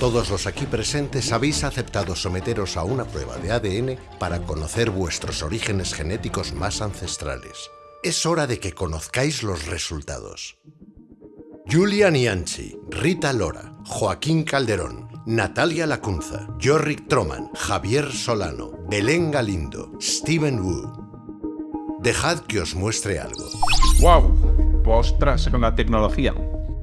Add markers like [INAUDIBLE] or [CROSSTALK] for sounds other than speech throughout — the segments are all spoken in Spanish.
Todos los aquí presentes habéis aceptado someteros a una prueba de ADN para conocer vuestros orígenes genéticos más ancestrales. Es hora de que conozcáis los resultados. Julia Nianchi, Rita Lora, Joaquín Calderón, Natalia Lacunza, Jorrick Troman, Javier Solano, Belén Galindo, Steven Wu. Dejad que os muestre algo. ¡Wow! Postras con la tecnología.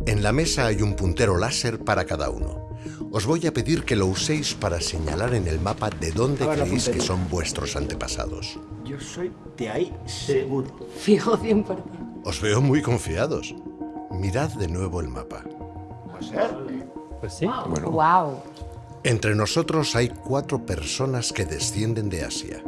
En la mesa hay un puntero láser para cada uno. Os voy a pedir que lo uséis para señalar en el mapa de dónde creéis que son vuestros antepasados. Yo soy de ahí seguro. Fijo 100%. Os veo muy confiados. Mirad de nuevo el mapa. Pues sí. Wow. Entre nosotros hay cuatro personas que descienden de Asia.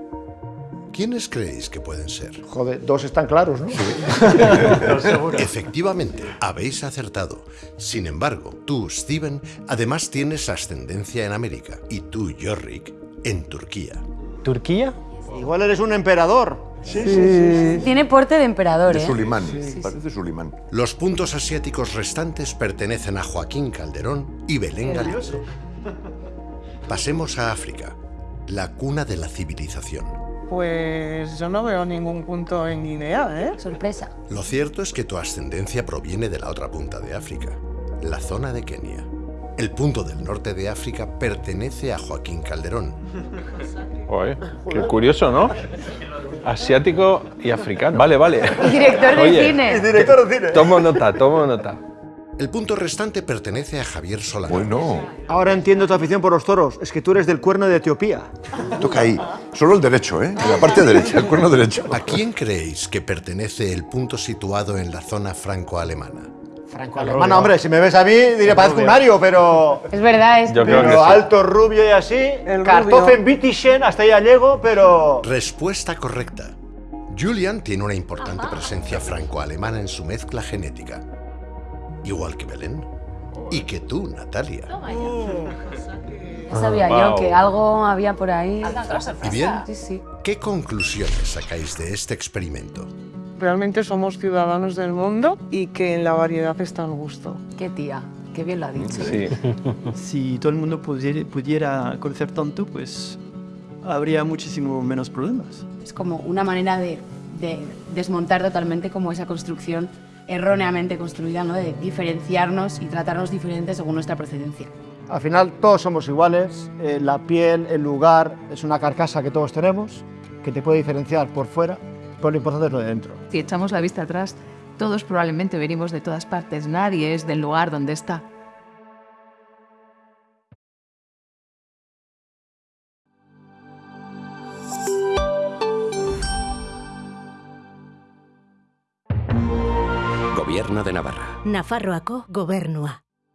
¿Quiénes creéis que pueden ser? Joder, dos están claros, ¿no? [LAUGHS] Efectivamente, habéis acertado. Sin embargo, tú, Steven, además tienes ascendencia en América y tú, Jorrick, en Turquía. ¿Turquía? Igual eres un emperador. Tiene porte de emperador, De ¿eh? Sulimán, parece Sulimán. Los puntos asiáticos restantes pertenecen a Joaquín Calderón y Belén Galindo. Pasemos a África, la cuna de la civilización. Pues yo no veo ningún punto en Guinea, ¿eh? Sorpresa. Lo cierto es que tu ascendencia proviene de la otra punta de África, la zona de Kenia. El punto del norte de África pertenece a Joaquín Calderón. [LAUGHS] Oye, qué curioso, ¿no? Asiático y africano. Vale, vale. [LAUGHS] Director de Oye, cine. Director de cine. Tomo nota, tomo nota. El punto restante pertenece a Javier Solano. Bueno, Ahora entiendo tu afición por los toros. Es que tú eres del cuerno de Etiopía. toca ahí. Solo el derecho, ¿eh? En la parte derecha, el cuerno derecho. ¿A quién creéis que pertenece el punto situado en la zona franco-alemana? Franco alemana, hombre, si me ves a mí, diré parezco un Mario, pero. Es verdad, es. Yo creo que sí. alto, rubio y así. El Kartoffen Bittischen, hasta allá llego, pero. Respuesta correcta. Julian tiene una importante presencia franco-alemana en su mezcla genética. Igual que Belén. Y que tú, Natalia. Ya [LAUGHS] sabía Wow. yo que algo había por ahí. ¿Y bien? Sí, sí. ¿Qué conclusiones sacáis de este experimento? Realmente somos ciudadanos del mundo y que en la variedad está el gusto. Qué tía. Qué bien lo ha dicho. Sí. [LAUGHS] Si todo el mundo pudiera, pudiera conocer tanto, pues habría muchísimo menos problemas. Es como una manera de, de desmontar totalmente como esa construcción erróneamente construida, ¿no? De diferenciarnos y tratarnos diferentes según nuestra procedencia. Al final todos somos iguales. eh, la piel, el lugar, es una carcasa que todos tenemos, que te puede diferenciar por fuera, pero lo importante es lo de dentro. Si echamos la vista atrás, todos probablemente venimos de todas partes, nadie es del lugar donde está. Gobierno de Navarra. Nafarroako gobernua.